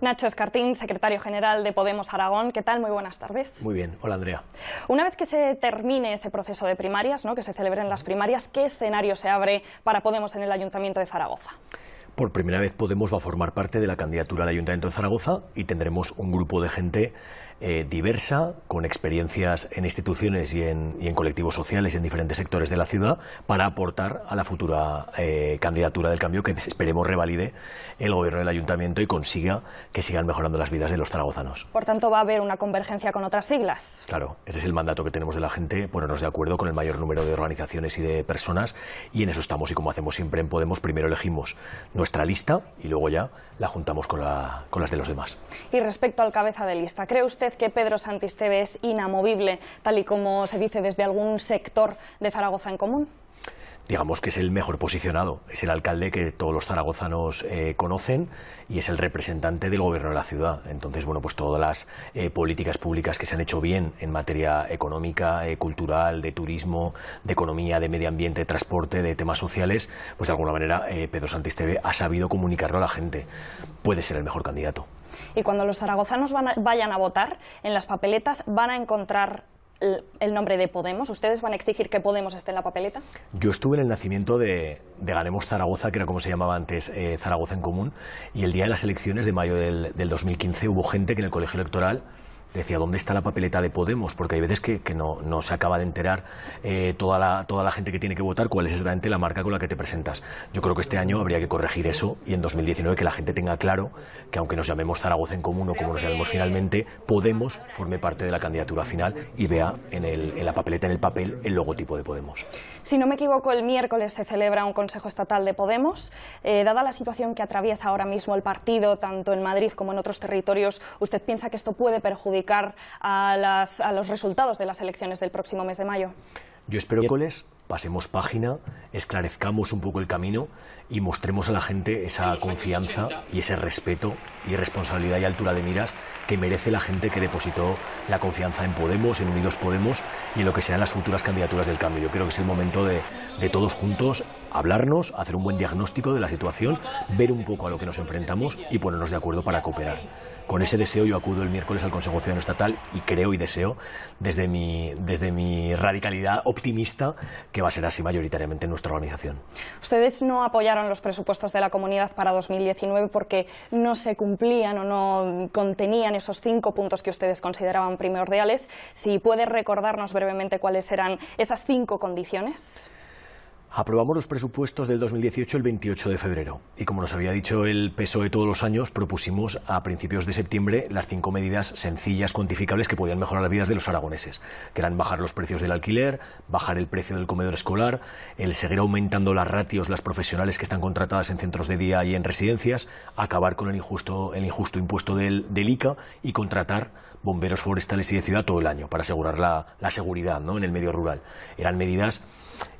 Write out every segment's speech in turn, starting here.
Nacho Escartín, secretario general de Podemos Aragón. ¿Qué tal? Muy buenas tardes. Muy bien. Hola, Andrea. Una vez que se termine ese proceso de primarias, ¿no? que se celebren las primarias, ¿qué escenario se abre para Podemos en el Ayuntamiento de Zaragoza? Por primera vez Podemos va a formar parte de la candidatura al Ayuntamiento de Zaragoza y tendremos un grupo de gente eh, diversa, con experiencias en instituciones y en, colectivos sociales y en diferentes sectores de la ciudad, para aportar a la futura eh, candidatura del cambio que esperemos revalide el gobierno del ayuntamiento y consiga que sigan mejorando las vidas de los zaragozanos. Por tanto, va a haber una convergencia con otras siglas. Claro, ese es el mandato que tenemos de la gente, ponernos de acuerdo con el mayor número de organizaciones y de personas y en eso estamos y como hacemos siempre en Podemos, primero elegimos nuestra lista y luego ya la juntamos con, con las de los demás. Y respecto al cabeza de lista, ¿cree usted que Pedro Santisteve es inamovible, tal y como se dice desde algún sector de Zaragoza en común? digamos que es el mejor posicionado, es el alcalde que todos los zaragozanos eh, conocen y es el representante del gobierno de la ciudad. Entonces, bueno, pues todas las eh, políticas públicas que se han hecho bien en materia económica, eh, cultural, de turismo, de economía, de medio ambiente, de transporte, de temas sociales, pues de alguna manera Pedro Santisteve ha sabido comunicarlo a la gente. Puede ser el mejor candidato. Y cuando los zaragozanos vayan a votar, en las papeletas van a encontrar el nombre de Podemos? ¿Ustedes van a exigir que Podemos esté en la papeleta? Yo estuve en el nacimiento de, Ganemos Zaragoza, que era como se llamaba antes eh, Zaragoza en Común, y el día de las elecciones de mayo del, del 2015 hubo gente que en el colegio electoral decía, ¿dónde está la papeleta de Podemos? Porque hay veces que, no, se acaba de enterar eh, toda, la, toda la gente que tiene que votar cuál es exactamente la marca con la que te presentas. Yo creo que este año habría que corregir eso y en 2019 que la gente tenga claro que aunque nos llamemos Zaragoza en Común o como nos llamemos finalmente, Podemos forme parte de la candidatura final y vea en, la papeleta, en el papel, el logotipo de Podemos. Si no me equivoco, el miércoles se celebra un Consejo Estatal de Podemos. Eh, dada la situación que atraviesa ahora mismo el partido, tanto en Madrid como en otros territorios, ¿usted piensa que esto puede perjudicar a, a los resultados de las elecciones del próximo mes de mayo? Yo espero que pasemos página, esclarezcamos un poco el camino y mostremos a la gente esa confianza y ese respeto y responsabilidad y altura de miras que merece la gente que depositó la confianza en Podemos, en Unidos Podemos y en lo que serán las futuras candidaturas del cambio. Yo creo que es el momento de, de todos juntos hablarnos, hacer un buen diagnóstico de la situación, ver un poco a lo que nos enfrentamos y ponernos de acuerdo para cooperar. Con ese deseo yo acudo el miércoles al Consejo Ciudadano Estatal y creo y deseo desde mi, desde mi radicalidad optimista que va a ser así mayoritariamente en nuestra organización. Ustedes no apoyaron los presupuestos de la comunidad para 2019 porque no se cumplían o no contenían esos cinco puntos que ustedes consideraban primordiales. Si puede recordarnos brevemente cuáles eran esas cinco condiciones. Aprobamos los presupuestos del 2018 el 28 de febrero. Y como nos había dicho el PSOE todos los años, propusimos a principios de septiembre las cinco medidas sencillas, cuantificables que podían mejorar las vidas de los aragoneses, que eran bajar los precios del alquiler, bajar el precio del comedor escolar, el seguir aumentando las ratios, las profesionales que están contratadas en centros de día y en residencias, acabar con el injusto, el injusto impuesto del, del ICA y contratar bomberos forestales y de ciudad todo el año para asegurar la, la seguridad ¿no? en el medio rural. Eran medidas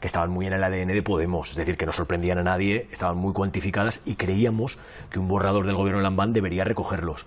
que estaban muy en el ADN de Podemos, es decir, que no sorprendían a nadie, estaban muy cuantificadas y creíamos que un borrador del gobierno Lambán debería recogerlos.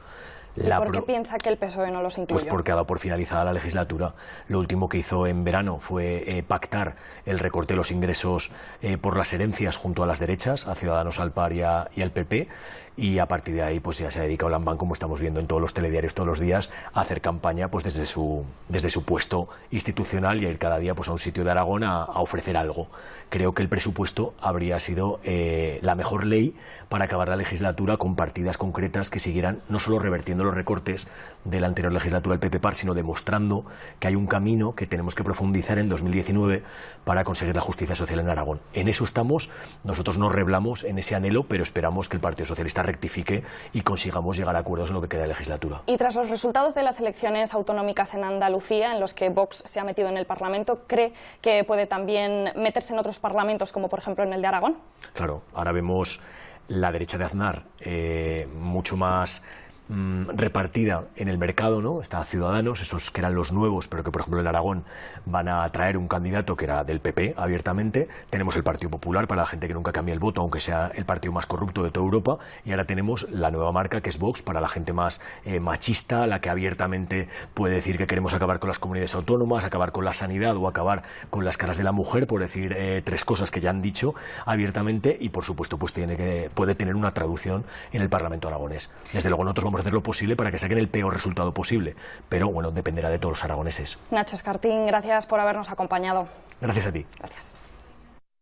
¿Por qué piensa que el PSOE no los incluyó? Pues porque ha dado por finalizada la legislatura. Lo último que hizo en verano fue eh, pactar el recorte de los ingresos eh, por las herencias junto a las derechas, a Ciudadanos al PAR y, al PP, y a partir de ahí pues ya se ha dedicado Lambán, como estamos viendo en todos los telediarios todos los días, a hacer campaña pues desde su, desde su puesto institucional y a ir cada día pues a un sitio de Aragón a, ofrecer algo. Creo que el presupuesto habría sido eh, la mejor ley para acabar la legislatura con partidas concretas que siguieran no solo revertiendo los recortes de la anterior legislatura del PP PAR, sino demostrando que hay un camino que tenemos que profundizar en 2019 para conseguir la justicia social en Aragón. En eso estamos, nosotros nos reblamos en ese anhelo, pero esperamos que el Partido Socialista rectifique y consigamos llegar a acuerdos en lo que queda de legislatura. Y tras los resultados de las elecciones autonómicas en Andalucía, en los que Vox se ha metido en el Parlamento, ¿cree que puede también meterse en otros parlamentos, como por ejemplo en el de Aragón? Claro, ahora vemos la derecha de Aznar eh, mucho más Mm, repartida en el mercado, ¿no? Está Ciudadanos, esos que eran los nuevos, pero que por ejemplo en Aragón van a traer un candidato que era del PP abiertamente. Tenemos el Partido Popular para la gente que nunca cambia el voto, aunque sea el partido más corrupto de toda Europa. Y ahora tenemos la nueva marca que es Vox para la gente más eh, machista, la que abiertamente puede decir que queremos acabar con las comunidades autónomas, acabar con la sanidad o acabar con las caras de la mujer, por decir eh, tres cosas que ya han dicho abiertamente y por supuesto pues tiene que, puede tener una traducción en el Parlamento aragonés. Desde luego nosotros vamos a hacer lo posible para que saquen el peor resultado posible. Pero bueno, dependerá de todos los aragoneses. Nacho Escartín, gracias por habernos acompañado. Gracias a ti. Gracias.